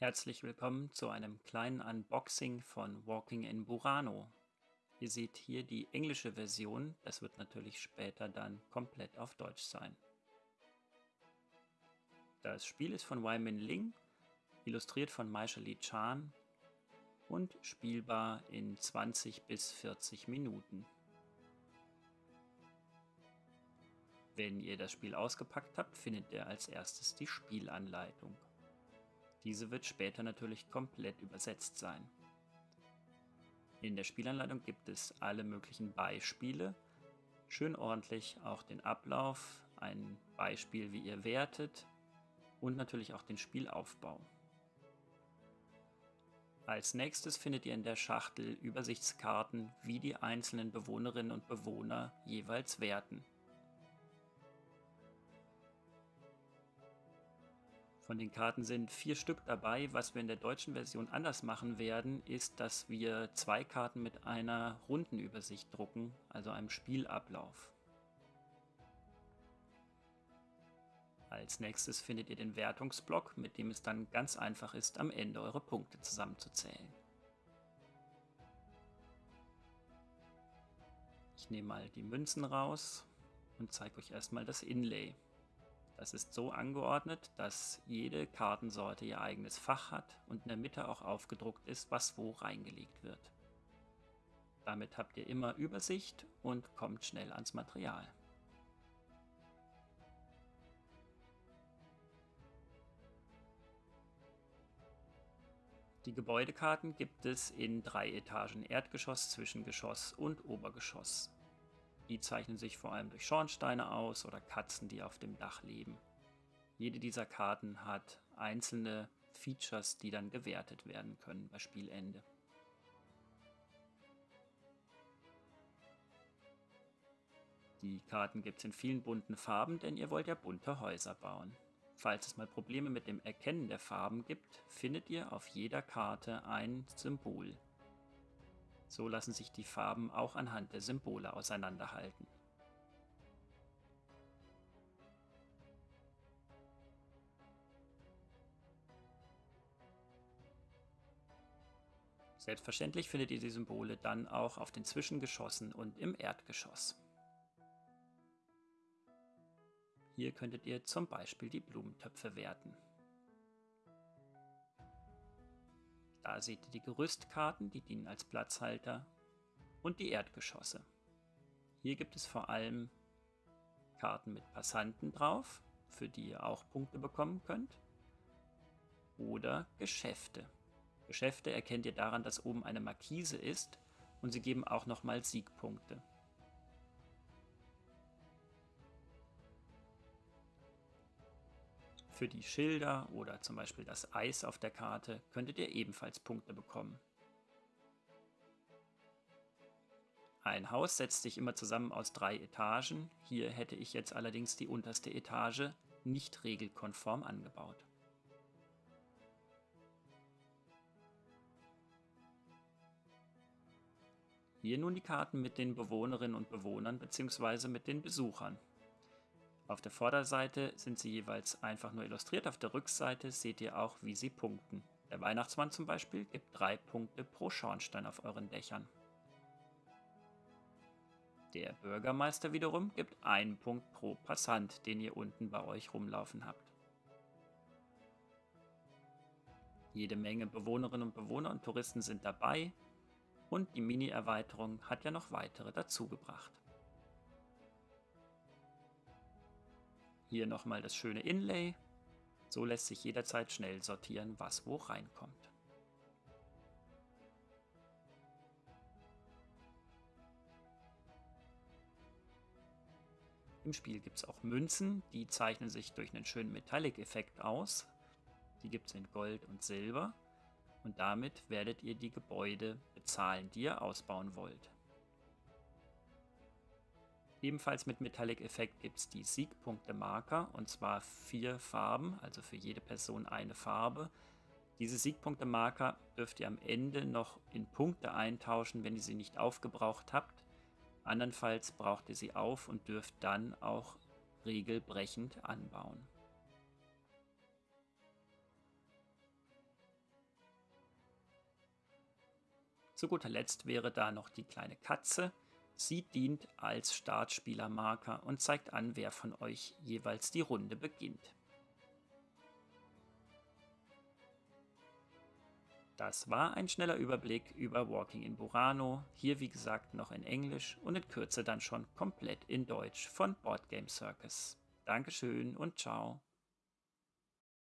Herzlich willkommen zu einem kleinen Unboxing von Walking in Burano. Ihr seht hier die englische Version, das wird natürlich später dann komplett auf Deutsch sein. Das Spiel ist von Wyman Ling, illustriert von Maishali Chan und spielbar in 20 bis 40 Minuten. Wenn ihr das Spiel ausgepackt habt, findet ihr als erstes die Spielanleitung. Diese wird später natürlich komplett übersetzt sein. In der Spielanleitung gibt es alle möglichen Beispiele, schön ordentlich auch den Ablauf, ein Beispiel, wie ihr wertet und natürlich auch den Spielaufbau. Als nächstes findet ihr in der Schachtel Übersichtskarten, wie die einzelnen Bewohnerinnen und Bewohner jeweils werten. Von den Karten sind vier Stück dabei. Was wir in der deutschen Version anders machen werden, ist, dass wir zwei Karten mit einer Rundenübersicht drucken, also einem Spielablauf. Als nächstes findet ihr den Wertungsblock, mit dem es dann ganz einfach ist, am Ende eure Punkte zusammenzuzählen. Ich nehme mal die Münzen raus und zeige euch erstmal das Inlay. Das ist so angeordnet, dass jede Kartensorte ihr eigenes Fach hat und in der Mitte auch aufgedruckt ist, was wo reingelegt wird. Damit habt ihr immer Übersicht und kommt schnell ans Material. Die Gebäudekarten gibt es in drei Etagen Erdgeschoss, Zwischengeschoss und Obergeschoss. Die zeichnen sich vor allem durch Schornsteine aus oder Katzen, die auf dem Dach leben. Jede dieser Karten hat einzelne Features, die dann gewertet werden können bei Spielende. Die Karten gibt es in vielen bunten Farben, denn ihr wollt ja bunte Häuser bauen. Falls es mal Probleme mit dem Erkennen der Farben gibt, findet ihr auf jeder Karte ein Symbol. So lassen sich die Farben auch anhand der Symbole auseinanderhalten. Selbstverständlich findet ihr die Symbole dann auch auf den Zwischengeschossen und im Erdgeschoss. Hier könntet ihr zum Beispiel die Blumentöpfe werten. Da seht ihr die Gerüstkarten, die dienen als Platzhalter und die Erdgeschosse. Hier gibt es vor allem Karten mit Passanten drauf, für die ihr auch Punkte bekommen könnt. Oder Geschäfte. Geschäfte erkennt ihr daran, dass oben eine Markise ist und sie geben auch nochmal Siegpunkte. Für die Schilder oder zum Beispiel das Eis auf der Karte könntet ihr ebenfalls Punkte bekommen. Ein Haus setzt sich immer zusammen aus drei Etagen. Hier hätte ich jetzt allerdings die unterste Etage nicht regelkonform angebaut. Hier nun die Karten mit den Bewohnerinnen und Bewohnern bzw. mit den Besuchern. Auf der Vorderseite sind sie jeweils einfach nur illustriert, auf der Rückseite seht ihr auch, wie sie punkten. Der Weihnachtsmann zum Beispiel gibt drei Punkte pro Schornstein auf euren Dächern. Der Bürgermeister wiederum gibt einen Punkt pro Passant, den ihr unten bei euch rumlaufen habt. Jede Menge Bewohnerinnen und Bewohner und Touristen sind dabei und die Mini-Erweiterung hat ja noch weitere dazugebracht. Hier nochmal das schöne Inlay. So lässt sich jederzeit schnell sortieren, was wo reinkommt. Im Spiel gibt es auch Münzen, die zeichnen sich durch einen schönen Metallic-Effekt aus. Die gibt es in Gold und Silber und damit werdet ihr die Gebäude bezahlen, die ihr ausbauen wollt. Ebenfalls mit Metallic Effekt gibt es die Siegpunkte-Marker und zwar vier Farben, also für jede Person eine Farbe. Diese Siegpunkte-Marker dürft ihr am Ende noch in Punkte eintauschen, wenn ihr sie nicht aufgebraucht habt. Andernfalls braucht ihr sie auf und dürft dann auch regelbrechend anbauen. Zu guter Letzt wäre da noch die kleine Katze. Sie dient als Startspielermarker und zeigt an, wer von euch jeweils die Runde beginnt. Das war ein schneller Überblick über Walking in Burano, hier wie gesagt noch in Englisch und in Kürze dann schon komplett in Deutsch von Board Game Circus. Dankeschön und ciao.